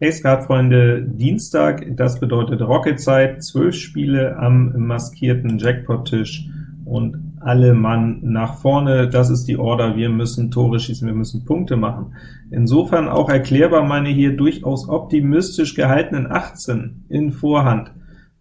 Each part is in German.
Ace Card, Freunde, Dienstag, das bedeutet Rocketzeit, 12 Spiele am maskierten Jackpot-Tisch und alle Mann nach vorne, das ist die Order, wir müssen Tore schießen, wir müssen Punkte machen. Insofern auch erklärbar meine hier durchaus optimistisch gehaltenen 18 in Vorhand.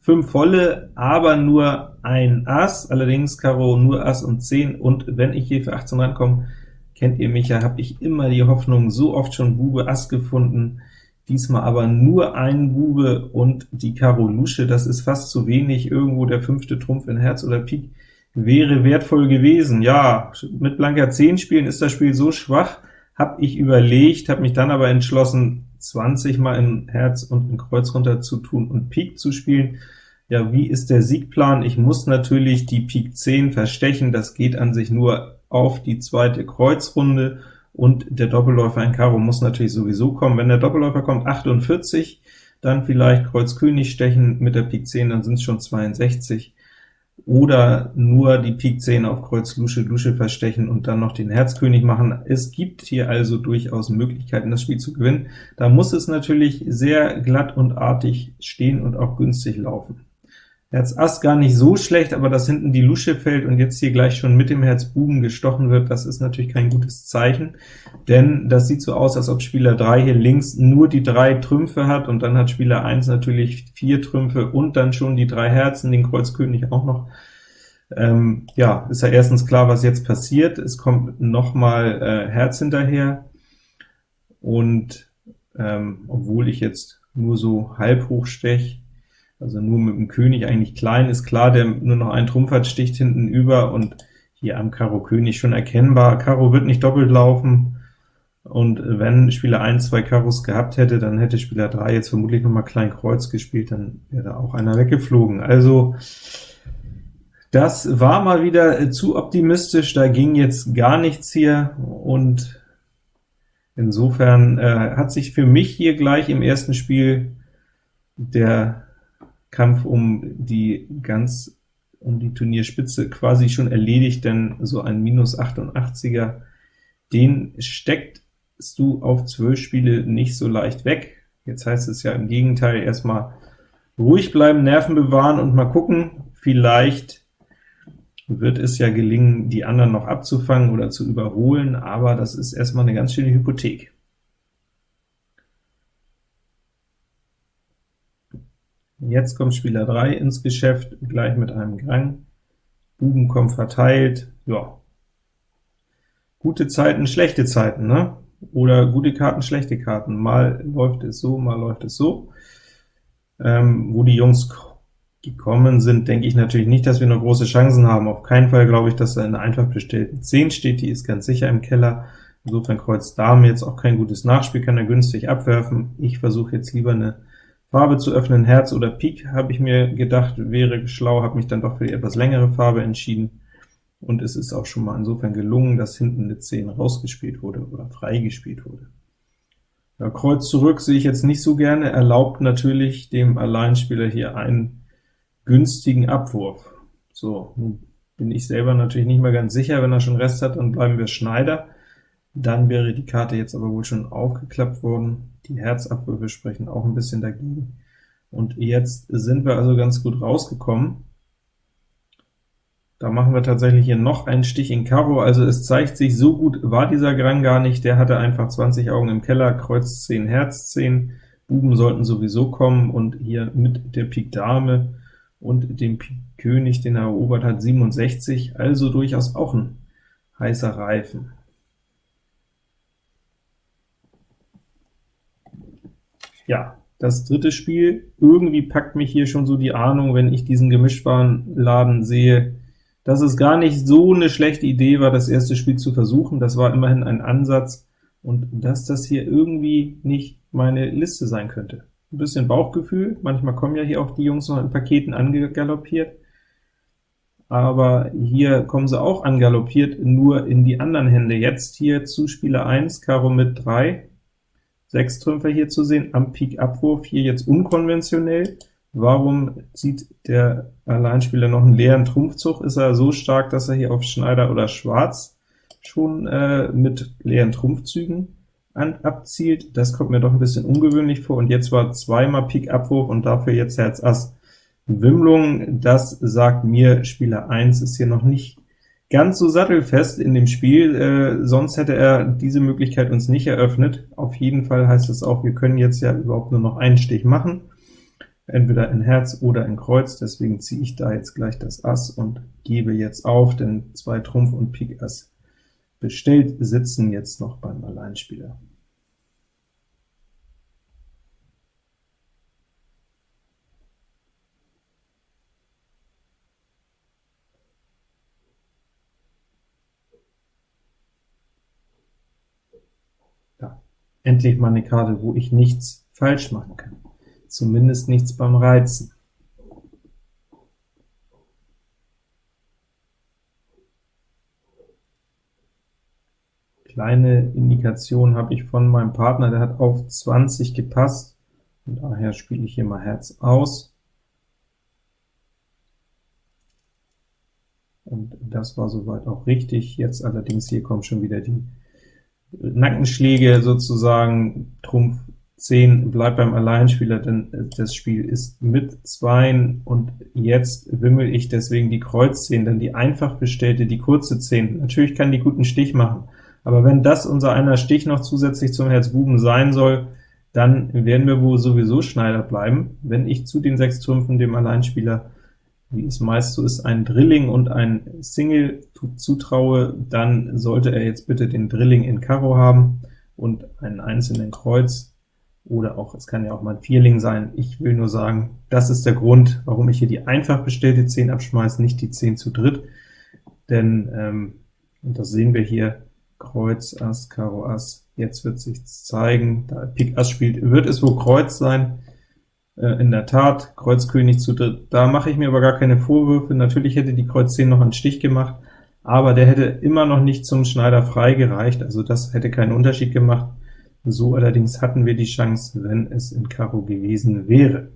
5 volle, aber nur ein Ass, allerdings Karo nur Ass und 10, und wenn ich hier für 18 rankomme, kennt ihr mich ja, habe ich immer die Hoffnung, so oft schon Bube Ass gefunden, diesmal aber nur ein Bube und die Karo Lusche, das ist fast zu wenig, irgendwo der fünfte Trumpf in Herz oder Pik wäre wertvoll gewesen. Ja, mit blanker 10 spielen ist das Spiel so schwach, habe ich überlegt, habe mich dann aber entschlossen, 20 mal in Herz und in Kreuz runter zu tun und Pik zu spielen. Ja, wie ist der Siegplan? Ich muss natürlich die Pik 10 verstechen, das geht an sich nur auf die zweite Kreuzrunde, und der Doppelläufer in Karo muss natürlich sowieso kommen. Wenn der Doppelläufer kommt, 48, dann vielleicht Kreuz König stechen mit der Pik 10, dann sind es schon 62, oder nur die Pik 10 auf Kreuz Lusche Lusche verstechen und dann noch den Herzkönig machen. Es gibt hier also durchaus Möglichkeiten, das Spiel zu gewinnen. Da muss es natürlich sehr glatt und artig stehen und auch günstig laufen. Herz Ass gar nicht so schlecht, aber dass hinten die Lusche fällt und jetzt hier gleich schon mit dem Herz Buben gestochen wird, das ist natürlich kein gutes Zeichen, denn das sieht so aus, als ob Spieler 3 hier links nur die drei Trümpfe hat, und dann hat Spieler 1 natürlich vier Trümpfe und dann schon die drei Herzen, den Kreuz König auch noch. Ähm, ja, ist ja erstens klar, was jetzt passiert, es kommt nochmal äh, Herz hinterher, und ähm, obwohl ich jetzt nur so halb hoch stech, also nur mit dem König eigentlich klein, ist klar, der nur noch einen Trumpf hat, sticht hinten über, und hier am Karo König schon erkennbar. Karo wird nicht doppelt laufen, und wenn Spieler 1 zwei Karos gehabt hätte, dann hätte Spieler 3 jetzt vermutlich noch mal Klein Kreuz gespielt, dann wäre da auch einer weggeflogen. Also das war mal wieder zu optimistisch, da ging jetzt gar nichts hier, und insofern äh, hat sich für mich hier gleich im ersten Spiel der Kampf um die ganz um die Turnierspitze quasi schon erledigt, denn so ein minus 88er, den steckst du auf 12 Spiele nicht so leicht weg. Jetzt heißt es ja im Gegenteil, erstmal ruhig bleiben, Nerven bewahren und mal gucken, vielleicht wird es ja gelingen, die anderen noch abzufangen oder zu überholen, aber das ist erstmal eine ganz schöne Hypothek. Jetzt kommt Spieler 3 ins Geschäft, gleich mit einem Gang. Buben kommen verteilt, ja. Gute Zeiten, schlechte Zeiten, ne? Oder gute Karten, schlechte Karten. Mal läuft es so, mal läuft es so. Ähm, wo die Jungs gekommen sind, denke ich natürlich nicht, dass wir noch große Chancen haben. Auf keinen Fall glaube ich, dass da eine einfach bestellten 10 steht, die ist ganz sicher im Keller. Insofern Kreuz Dame jetzt auch kein gutes Nachspiel, kann er günstig abwerfen. Ich versuche jetzt lieber eine Farbe zu öffnen, Herz oder Pik, habe ich mir gedacht, wäre schlau, habe mich dann doch für die etwas längere Farbe entschieden, und es ist auch schon mal insofern gelungen, dass hinten eine 10 rausgespielt wurde oder freigespielt wurde. Ja, Kreuz zurück sehe ich jetzt nicht so gerne, erlaubt natürlich dem Alleinspieler hier einen günstigen Abwurf. So, bin ich selber natürlich nicht mehr ganz sicher, wenn er schon Rest hat, dann bleiben wir Schneider. Dann wäre die Karte jetzt aber wohl schon aufgeklappt worden. Die Herzabwürfe sprechen auch ein bisschen dagegen. Und jetzt sind wir also ganz gut rausgekommen. Da machen wir tatsächlich hier noch einen Stich in Karo, also es zeigt sich, so gut war dieser Grang gar nicht, der hatte einfach 20 Augen im Keller, Kreuz 10, Herz 10, Buben sollten sowieso kommen, und hier mit der Pik Dame und dem Pik König, den er erobert hat, 67, also durchaus auch ein heißer Reifen. Ja, das dritte Spiel, irgendwie packt mich hier schon so die Ahnung, wenn ich diesen gemischtbaren Laden sehe, dass es gar nicht so eine schlechte Idee war, das erste Spiel zu versuchen. Das war immerhin ein Ansatz, und dass das hier irgendwie nicht meine Liste sein könnte. Ein bisschen Bauchgefühl, manchmal kommen ja hier auch die Jungs noch in Paketen angaloppiert, aber hier kommen sie auch angaloppiert, nur in die anderen Hände. Jetzt hier zu Spieler 1, Karo mit 3, sechs Trümpfe hier zu sehen, am Pik-Abwurf hier jetzt unkonventionell. Warum zieht der Alleinspieler noch einen leeren Trumpfzug? Ist er so stark, dass er hier auf Schneider oder Schwarz schon äh, mit leeren Trumpfzügen an, abzielt. Das kommt mir doch ein bisschen ungewöhnlich vor, und jetzt war zweimal Pik Abwurf und dafür jetzt Herz Ass Wimmlung. Das sagt mir, Spieler 1 ist hier noch nicht ganz so sattelfest in dem Spiel, äh, sonst hätte er diese Möglichkeit uns nicht eröffnet. Auf jeden Fall heißt es auch, wir können jetzt ja überhaupt nur noch einen Stich machen, entweder in Herz oder in Kreuz, deswegen ziehe ich da jetzt gleich das Ass und gebe jetzt auf, denn zwei Trumpf und Pik Ass bestellt sitzen jetzt noch beim Alleinspieler. Endlich mal eine Karte, wo ich nichts falsch machen kann. Zumindest nichts beim Reizen. Kleine Indikation habe ich von meinem Partner, der hat auf 20 gepasst, und daher spiele ich hier mal Herz aus. Und das war soweit auch richtig. Jetzt allerdings hier kommen schon wieder die Nackenschläge sozusagen, Trumpf 10 bleibt beim Alleinspieler, denn das Spiel ist mit Zweien, und jetzt wimmel ich deswegen die Kreuz 10, denn die einfach bestellte, die kurze 10, natürlich kann die guten Stich machen, aber wenn das unser einer Stich noch zusätzlich zum Herz Buben sein soll, dann werden wir wohl sowieso Schneider bleiben. Wenn ich zu den sechs Trümpfen dem Alleinspieler wie es meist so ist, ein Drilling und ein Single zutraue, dann sollte er jetzt bitte den Drilling in Karo haben und einen einzelnen Kreuz, oder auch, es kann ja auch mal ein Vierling sein. Ich will nur sagen, das ist der Grund, warum ich hier die einfach bestellte 10 abschmeiße, nicht die 10 zu dritt, denn, ähm, und das sehen wir hier, Kreuz, Ass, Karo, Ass, jetzt wird sich zeigen, da Pik Ass spielt, wird es wohl Kreuz sein, in der Tat, Kreuz König zu dritt, da mache ich mir aber gar keine Vorwürfe. Natürlich hätte die Kreuz 10 noch einen Stich gemacht, aber der hätte immer noch nicht zum Schneider frei gereicht, also das hätte keinen Unterschied gemacht. So allerdings hatten wir die Chance, wenn es in Karo gewesen wäre.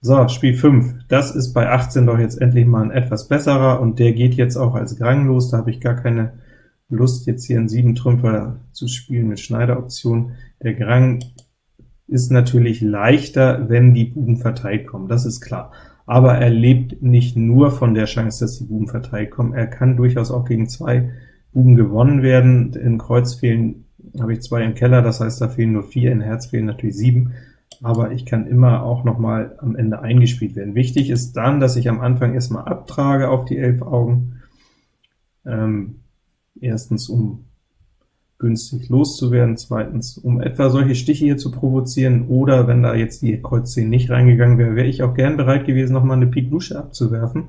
So, Spiel 5. Das ist bei 18 doch jetzt endlich mal ein etwas besserer, und der geht jetzt auch als Grang los. Da habe ich gar keine Lust, jetzt hier einen 7 Trümpfer zu spielen mit Schneideroption. Der Grang ist natürlich leichter, wenn die Buben verteilt kommen, das ist klar. Aber er lebt nicht nur von der Chance, dass die Buben verteilt kommen, er kann durchaus auch gegen zwei Buben gewonnen werden. In Kreuz fehlen habe ich zwei im Keller, das heißt, da fehlen nur vier, in Herz fehlen natürlich sieben, aber ich kann immer auch noch mal am Ende eingespielt werden. Wichtig ist dann, dass ich am Anfang erstmal abtrage auf die elf Augen, ähm, erstens um günstig loszuwerden, zweitens, um etwa solche Stiche hier zu provozieren, oder wenn da jetzt die Kreuz 10 nicht reingegangen wäre, wäre ich auch gern bereit gewesen, noch mal eine Pik Lusche abzuwerfen,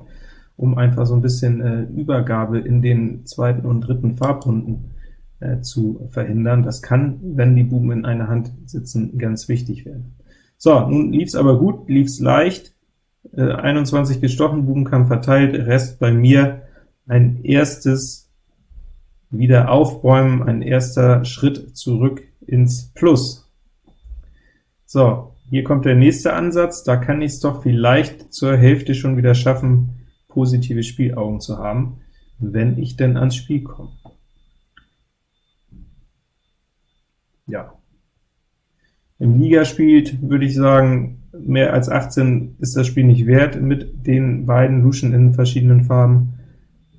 um einfach so ein bisschen äh, Übergabe in den zweiten und dritten Farbrunden äh, zu verhindern. Das kann, wenn die Buben in einer Hand sitzen, ganz wichtig werden. So, nun lief's aber gut, lief's leicht, äh, 21 gestochen, Bubenkampf verteilt, Rest bei mir ein erstes wieder aufbäumen, ein erster Schritt zurück ins Plus. So, hier kommt der nächste Ansatz, da kann ich es doch vielleicht zur Hälfte schon wieder schaffen, positive Spielaugen zu haben, wenn ich denn ans Spiel komme. Ja. Im Liga spielt, würde ich sagen, mehr als 18 ist das Spiel nicht wert mit den beiden Luschen in verschiedenen Farben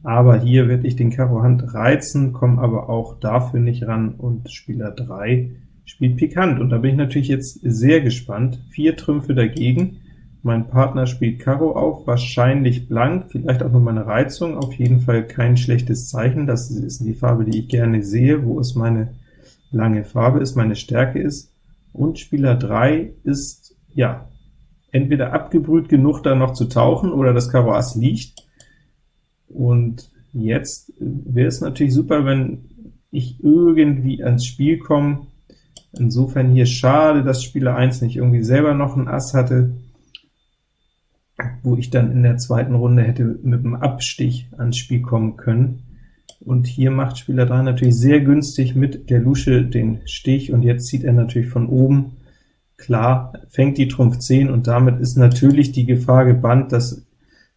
aber hier werde ich den Karo Hand reizen, komme aber auch dafür nicht ran, und Spieler 3 spielt Pikant, und da bin ich natürlich jetzt sehr gespannt. Vier Trümpfe dagegen, mein Partner spielt Karo auf, wahrscheinlich blank, vielleicht auch noch meine Reizung, auf jeden Fall kein schlechtes Zeichen, das ist die Farbe, die ich gerne sehe, wo es meine lange Farbe ist, meine Stärke ist, und Spieler 3 ist, ja, entweder abgebrüht genug, da noch zu tauchen, oder das Karo Ass liegt, und jetzt wäre es natürlich super, wenn ich irgendwie ans Spiel komme. Insofern hier schade, dass Spieler 1 nicht irgendwie selber noch ein Ass hatte, wo ich dann in der zweiten Runde hätte mit einem Abstich ans Spiel kommen können. Und hier macht Spieler 3 natürlich sehr günstig mit der Lusche den Stich, und jetzt zieht er natürlich von oben. Klar, fängt die Trumpf 10, und damit ist natürlich die Gefahr gebannt, dass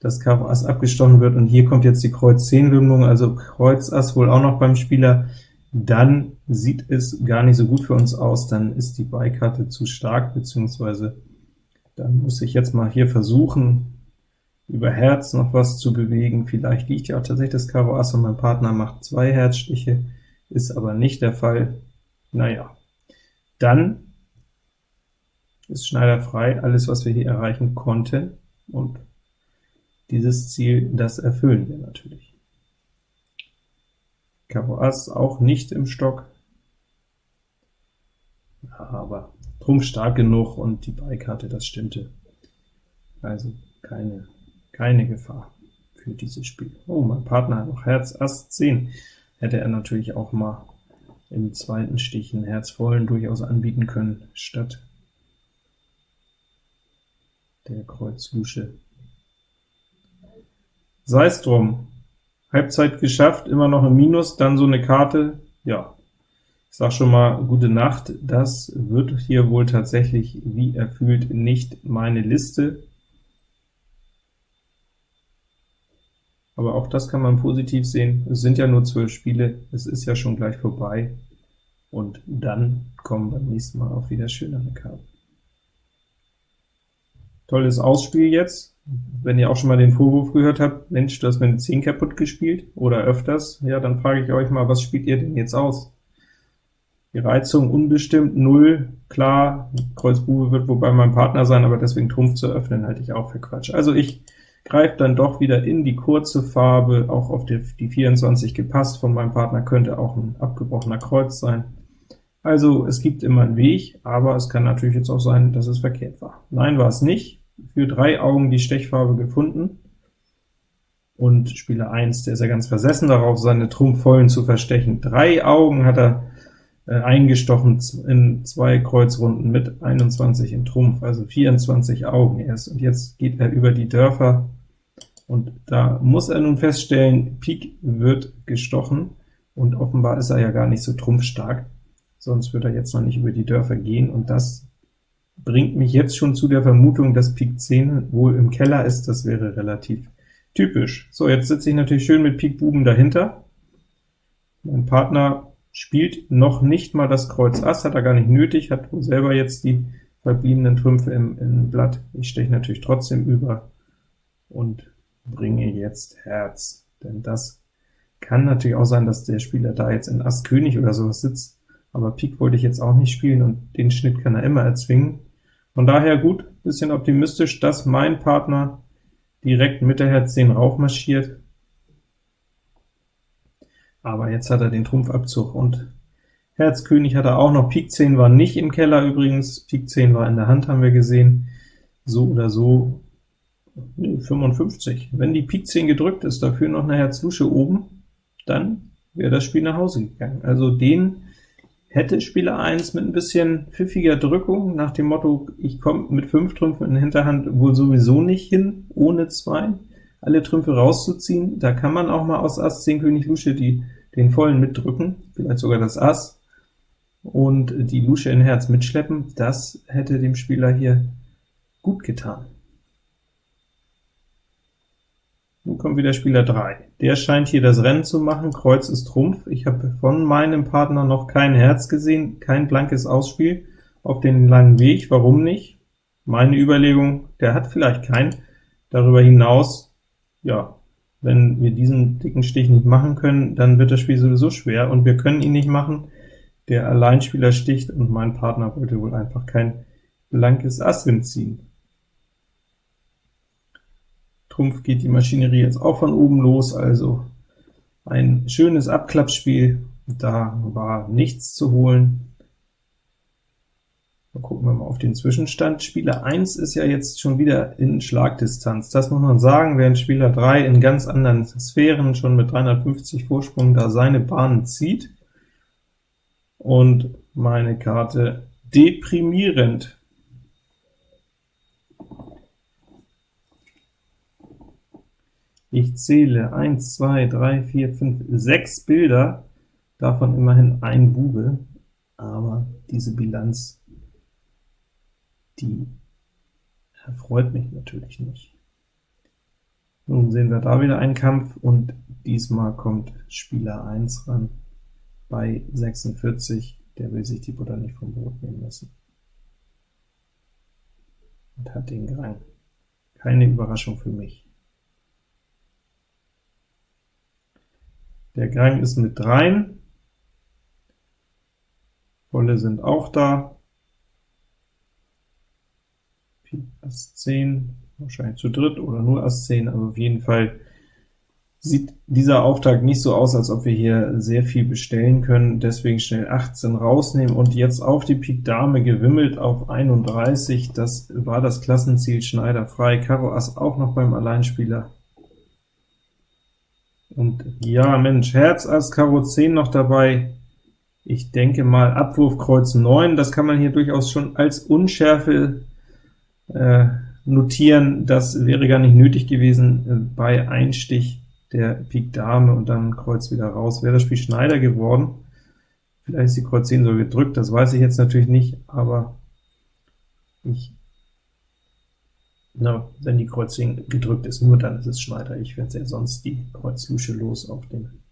das Karo Ass abgestochen wird, und hier kommt jetzt die Kreuz 10 Wimmlung, also Kreuz Ass wohl auch noch beim Spieler. dann sieht es gar nicht so gut für uns aus, dann ist die Beikarte zu stark, beziehungsweise dann muss ich jetzt mal hier versuchen, über Herz noch was zu bewegen. Vielleicht liegt ja auch tatsächlich das Karo Ass und mein Partner macht zwei Herzstiche, ist aber nicht der Fall. Naja, dann ist Schneider frei, alles was wir hier erreichen konnten, und dieses Ziel, das erfüllen wir natürlich. Karo Ass auch nicht im Stock, aber Trumpf stark genug und die Beikarte, das stimmte. Also keine, keine Gefahr für dieses Spiel. Oh, mein Partner hat noch Herz Ass 10. Hätte er natürlich auch mal im zweiten Stich einen Herzvollen durchaus anbieten können, statt der Kreuz Lusche. Sei es drum. Halbzeit geschafft, immer noch im Minus, dann so eine Karte, ja, ich sag schon mal gute Nacht, das wird hier wohl tatsächlich, wie erfüllt, nicht meine Liste. Aber auch das kann man positiv sehen. Es sind ja nur zwölf Spiele, es ist ja schon gleich vorbei, und dann kommen beim nächsten Mal auch wieder schönere Karten. Tolles Ausspiel jetzt. Wenn ihr auch schon mal den Vorwurf gehört habt, Mensch, du hast mir eine 10 kaputt gespielt, oder öfters, ja, dann frage ich euch mal, was spielt ihr denn jetzt aus? Die Reizung unbestimmt, 0, klar, Kreuz Bube wird wohl bei meinem Partner sein, aber deswegen Trumpf zu öffnen, halte ich auch für Quatsch. Also ich greife dann doch wieder in die kurze Farbe, auch auf die, die 24 gepasst von meinem Partner, könnte auch ein abgebrochener Kreuz sein. Also es gibt immer einen Weg, aber es kann natürlich jetzt auch sein, dass es verkehrt war. Nein, war es nicht. Für drei Augen die Stechfarbe gefunden, und Spieler 1, der ist ja ganz versessen darauf, seine Trumpfvollen zu verstechen. Drei Augen hat er äh, eingestochen in zwei Kreuzrunden mit 21 in Trumpf, also 24 Augen erst, und jetzt geht er über die Dörfer, und da muss er nun feststellen, Pik wird gestochen, und offenbar ist er ja gar nicht so trumpfstark sonst wird er jetzt noch nicht über die Dörfer gehen, und das bringt mich jetzt schon zu der Vermutung, dass Pik 10 wohl im Keller ist, das wäre relativ typisch. So, jetzt sitze ich natürlich schön mit Pik Buben dahinter. Mein Partner spielt noch nicht mal das Kreuz Ass, hat er gar nicht nötig, hat wohl selber jetzt die verbliebenen Trümpfe im, im Blatt. Ich steche natürlich trotzdem über und bringe jetzt Herz, denn das kann natürlich auch sein, dass der Spieler da jetzt in Ass König oder sowas sitzt, aber Pik wollte ich jetzt auch nicht spielen, und den Schnitt kann er immer erzwingen. Von daher gut, bisschen optimistisch, dass mein Partner direkt mit der Herz 10 raufmarschiert. Aber jetzt hat er den Trumpfabzug, und Herz König hat er auch noch. Pik 10 war nicht im Keller übrigens, Pik 10 war in der Hand, haben wir gesehen. So oder so 55. Wenn die Pik 10 gedrückt ist, dafür noch eine Herz Lusche oben, dann wäre das Spiel nach Hause gegangen. Also den Hätte Spieler 1 mit ein bisschen pfiffiger Drückung, nach dem Motto, ich komme mit 5 Trümpfen in Hinterhand wohl sowieso nicht hin, ohne 2, alle Trümpfe rauszuziehen, da kann man auch mal aus Ass 10 König Lusche die, den vollen mitdrücken, vielleicht sogar das Ass, und die Lusche in Herz mitschleppen, das hätte dem Spieler hier gut getan. Nun kommt wieder Spieler 3. Der scheint hier das Rennen zu machen, Kreuz ist Trumpf. Ich habe von meinem Partner noch kein Herz gesehen, kein blankes Ausspiel auf den langen Weg. Warum nicht? Meine Überlegung, der hat vielleicht keinen. Darüber hinaus, ja, wenn wir diesen dicken Stich nicht machen können, dann wird das Spiel sowieso schwer, und wir können ihn nicht machen. Der Alleinspieler sticht, und mein Partner wollte wohl einfach kein blankes Ass ziehen. Trumpf geht die Maschinerie jetzt auch von oben los, also ein schönes Abklappspiel, da war nichts zu holen. Dann gucken wir mal auf den Zwischenstand. Spieler 1 ist ja jetzt schon wieder in Schlagdistanz. Das muss man sagen, während Spieler 3 in ganz anderen Sphären schon mit 350 Vorsprung da seine Bahnen zieht. Und meine Karte deprimierend. Ich zähle 1, 2, 3, 4, 5, 6 Bilder, davon immerhin ein Bube, aber diese Bilanz, die erfreut mich natürlich nicht. Nun sehen wir da wieder einen Kampf, und diesmal kommt Spieler 1 ran. bei 46, der will sich die Butter nicht vom Brot nehmen lassen. Und hat den Grang. Keine Überraschung für mich. Der Grang ist mit dreien, Volle sind auch da, Pik Ass 10, wahrscheinlich zu dritt oder nur Ass 10, also auf jeden Fall sieht dieser Auftakt nicht so aus, als ob wir hier sehr viel bestellen können, deswegen schnell 18 rausnehmen und jetzt auf die Pik Dame gewimmelt auf 31, das war das Klassenziel Schneider frei, Karo Ass auch noch beim Alleinspieler, und ja, Mensch, Herz, Ass, Karo 10 noch dabei. Ich denke mal, Abwurf Kreuz 9, das kann man hier durchaus schon als Unschärfe äh, notieren. Das wäre gar nicht nötig gewesen äh, bei Einstich der Pik Dame und dann Kreuz wieder raus. Wäre das Spiel Schneider geworden, vielleicht ist die Kreuz 10 so gedrückt, das weiß ich jetzt natürlich nicht, aber ich na, wenn die Kreuz 10 gedrückt ist, nur dann ist es Schneider. Ich werde ja sonst die Kreuz Lusche los auf den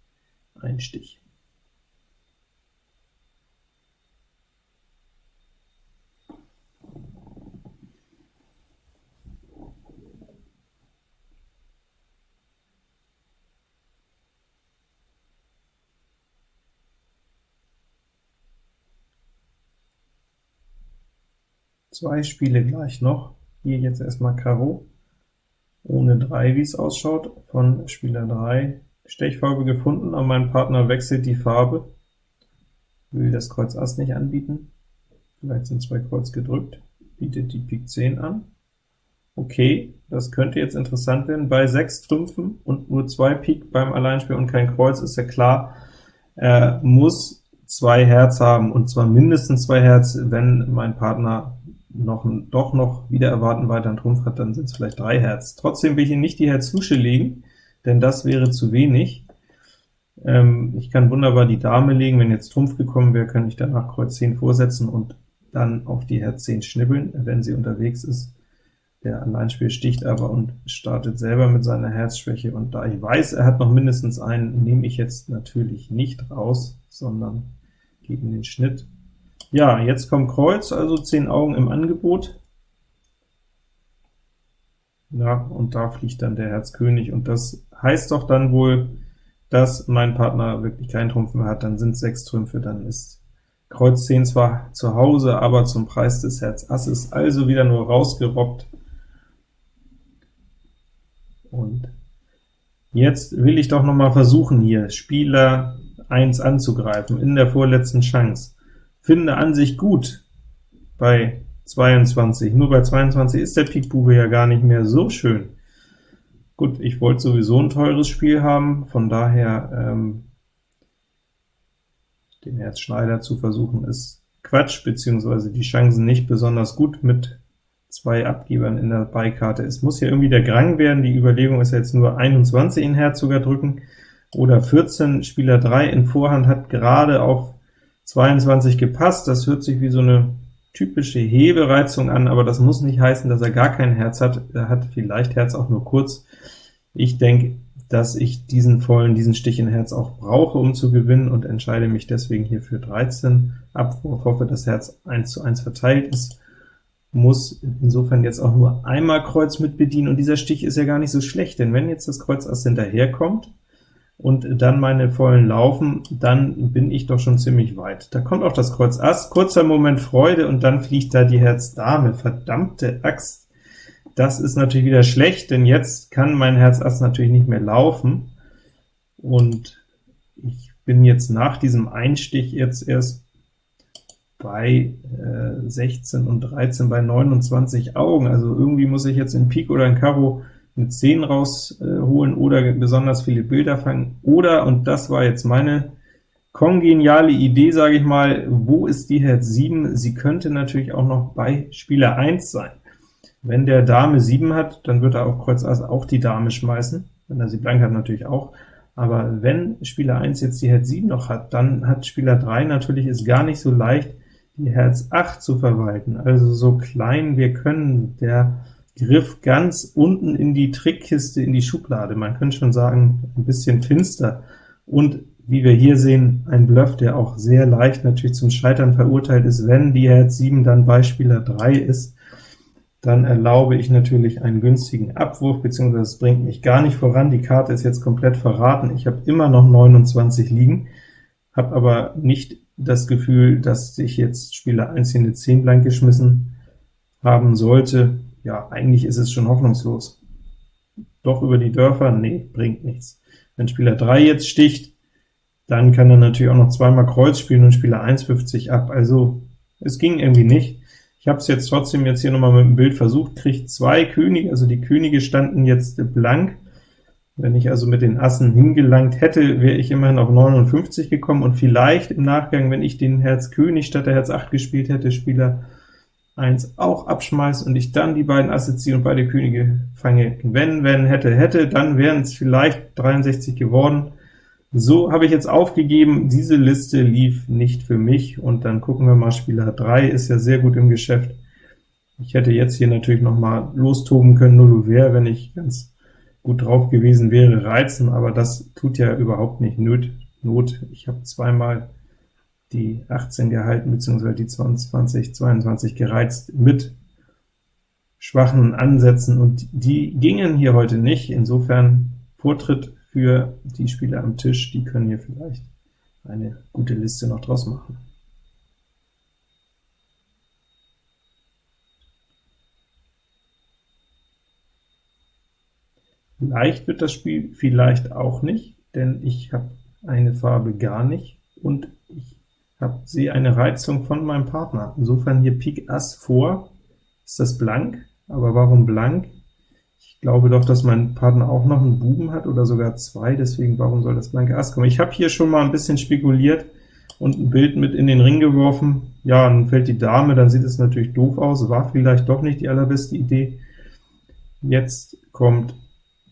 Einstich. Zwei Spiele gleich noch. Hier jetzt erstmal Karo, ohne 3, wie es ausschaut, von Spieler 3 Stechfarbe gefunden, aber mein Partner wechselt die Farbe, will das Kreuz Ass nicht anbieten, vielleicht sind zwei Kreuz gedrückt, bietet die Pik 10 an. Okay, das könnte jetzt interessant werden. Bei 6 Trümpfen und nur 2 Pik beim Alleinspiel und kein Kreuz ist ja klar, er muss zwei Herz haben, und zwar mindestens zwei Herz, wenn mein Partner noch doch noch wieder erwarten weiteren Trumpf hat, dann sind es vielleicht drei Herz. Trotzdem will ich ihn nicht die Herz-Lusche legen, denn das wäre zu wenig. Ähm, ich kann wunderbar die Dame legen, wenn jetzt Trumpf gekommen wäre, könnte ich danach Kreuz 10 vorsetzen und dann auf die Herz 10 schnibbeln, wenn sie unterwegs ist. Der Alleinspiel sticht aber und startet selber mit seiner Herzschwäche, und da ich weiß, er hat noch mindestens einen, nehme ich jetzt natürlich nicht raus, sondern gebe ihm den Schnitt ja, jetzt kommt Kreuz, also 10 Augen im Angebot. Ja, und da fliegt dann der Herz König, und das heißt doch dann wohl, dass mein Partner wirklich keinen Trumpf mehr hat, dann sind sechs Trümpfe, dann ist Kreuz 10 zwar zu Hause, aber zum Preis des Herz Asses, also wieder nur rausgerobbt. Und jetzt will ich doch noch mal versuchen, hier Spieler 1 anzugreifen, in der vorletzten Chance finde an sich gut bei 22. Nur bei 22 ist der Pikbube ja gar nicht mehr so schön. Gut, ich wollte sowieso ein teures Spiel haben, von daher ähm, den Herz Schneider zu versuchen ist Quatsch, beziehungsweise die Chancen nicht besonders gut mit zwei Abgebern in der Beikarte. Es muss ja irgendwie der Grang werden, die Überlegung ist jetzt nur 21 in Herz sogar drücken, oder 14, Spieler 3 in Vorhand hat gerade auf 22 gepasst, das hört sich wie so eine typische Hebereizung an, aber das muss nicht heißen, dass er gar kein Herz hat. Er hat vielleicht Herz auch nur kurz. Ich denke, dass ich diesen vollen, diesen Stich in Herz auch brauche, um zu gewinnen, und entscheide mich deswegen hier für 13 Abwurf, hoffe, dass Herz 1 zu 1 verteilt ist, muss insofern jetzt auch nur einmal Kreuz mit bedienen, und dieser Stich ist ja gar nicht so schlecht, denn wenn jetzt das Kreuz Ass hinterherkommt, und dann meine vollen laufen, dann bin ich doch schon ziemlich weit. Da kommt auch das Kreuz Ass, kurzer Moment Freude, und dann fliegt da die Herz Dame. Verdammte Axt! Das ist natürlich wieder schlecht, denn jetzt kann mein Herz Ass natürlich nicht mehr laufen, und ich bin jetzt nach diesem Einstich jetzt erst bei äh, 16 und 13 bei 29 Augen, also irgendwie muss ich jetzt in Pik oder in Karo eine 10 rausholen oder besonders viele Bilder fangen, oder, und das war jetzt meine kongeniale Idee, sage ich mal, wo ist die Herz 7? Sie könnte natürlich auch noch bei Spieler 1 sein. Wenn der Dame 7 hat, dann wird er auf Kreuz Ass auch die Dame schmeißen, wenn er sie blank hat natürlich auch, aber wenn Spieler 1 jetzt die Herz 7 noch hat, dann hat Spieler 3 natürlich es gar nicht so leicht, die Herz 8 zu verwalten, also so klein wir können, der Griff ganz unten in die Trickkiste, in die Schublade. Man könnte schon sagen, ein bisschen finster. Und wie wir hier sehen, ein Bluff, der auch sehr leicht natürlich zum Scheitern verurteilt ist. Wenn die Herz 7 dann bei Spieler 3 ist, dann erlaube ich natürlich einen günstigen Abwurf, beziehungsweise es bringt mich gar nicht voran. Die Karte ist jetzt komplett verraten. Ich habe immer noch 29 liegen, habe aber nicht das Gefühl, dass ich jetzt Spieler 1 in eine 10 blank geschmissen haben sollte. Ja, eigentlich ist es schon hoffnungslos. Doch über die Dörfer? Nee, bringt nichts. Wenn Spieler 3 jetzt sticht, dann kann er natürlich auch noch zweimal Kreuz spielen und Spieler 1 50 ab. Also es ging irgendwie nicht. Ich habe es jetzt trotzdem jetzt hier nochmal mit dem Bild versucht, kriege zwei Könige, also die Könige standen jetzt blank. Wenn ich also mit den Assen hingelangt hätte, wäre ich immerhin auf 59 gekommen, und vielleicht im Nachgang, wenn ich den Herz König statt der Herz 8 gespielt hätte, Spieler 1 auch abschmeißt und ich dann die beiden Asse ziehe und beide Könige fange, wenn, wenn, hätte, hätte, dann wären es vielleicht 63 geworden. So habe ich jetzt aufgegeben, diese Liste lief nicht für mich, und dann gucken wir mal, Spieler 3 ist ja sehr gut im Geschäft. Ich hätte jetzt hier natürlich noch mal lostoben können, null wäre, wenn ich ganz gut drauf gewesen wäre, reizen, aber das tut ja überhaupt nicht. Not. Ich habe zweimal die 18 gehalten, beziehungsweise die 22, 22 gereizt mit schwachen Ansätzen, und die gingen hier heute nicht. Insofern Vortritt für die Spieler am Tisch, die können hier vielleicht eine gute Liste noch draus machen. Leicht wird das Spiel vielleicht auch nicht, denn ich habe eine Farbe gar nicht, und hab, sehe eine Reizung von meinem Partner. Insofern hier Pik Ass vor, ist das blank, aber warum blank? glaube doch, dass mein Partner auch noch einen Buben hat, oder sogar zwei, deswegen warum soll das blanke Ass kommen? Ich habe hier schon mal ein bisschen spekuliert und ein Bild mit in den Ring geworfen. Ja, dann fällt die Dame, dann sieht es natürlich doof aus, war vielleicht doch nicht die allerbeste Idee. Jetzt kommt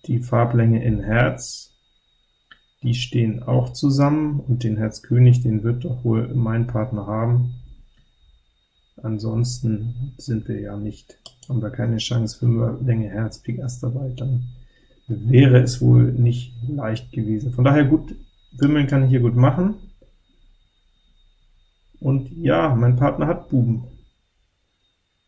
die Farblänge in Herz, die stehen auch zusammen, und den Herz König, den wird doch wohl mein Partner haben. Ansonsten sind wir ja nicht haben wir keine Chance, für Länge Herz, Pik Ass dabei, dann wäre es wohl nicht leicht gewesen. Von daher gut, Wimmeln kann ich hier gut machen. Und ja, mein Partner hat Buben.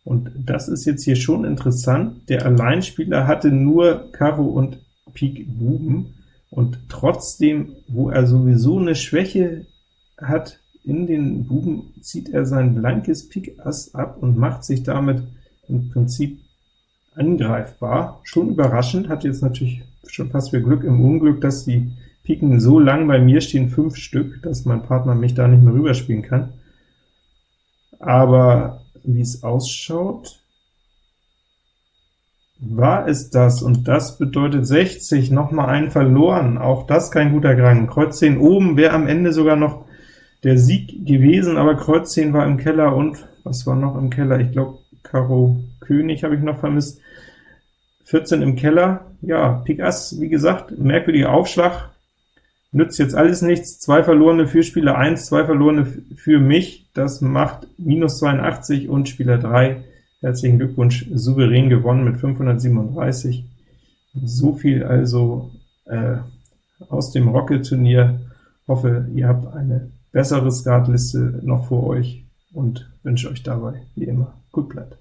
Und das ist jetzt hier schon interessant. Der Alleinspieler hatte nur Karo und Pik Buben, und trotzdem, wo er sowieso eine Schwäche hat in den Buben, zieht er sein blankes Pik Ass ab und macht sich damit im Prinzip angreifbar. Schon überraschend, hat jetzt natürlich schon fast viel Glück im Unglück, dass die Piken so lang bei mir stehen, fünf Stück, dass mein Partner mich da nicht mehr rüberspielen kann. Aber wie es ausschaut, war es das, und das bedeutet 60, noch mal einen verloren, auch das kein guter Gang. Kreuz 10 oben wäre am Ende sogar noch der Sieg gewesen, aber Kreuz 10 war im Keller, und was war noch im Keller? Ich glaube, Karo König habe ich noch vermisst. 14 im Keller, ja, Pik Ass, wie gesagt, merkwürdiger Aufschlag, nützt jetzt alles nichts, zwei verlorene für Spieler 1, zwei verlorene für mich, das macht minus 82 und Spieler 3, herzlichen Glückwunsch, souverän gewonnen mit 537. So viel also äh, aus dem Rocket-Turnier. Hoffe, ihr habt eine bessere Skatliste noch vor euch und wünsche euch dabei, wie immer, gut bleibt.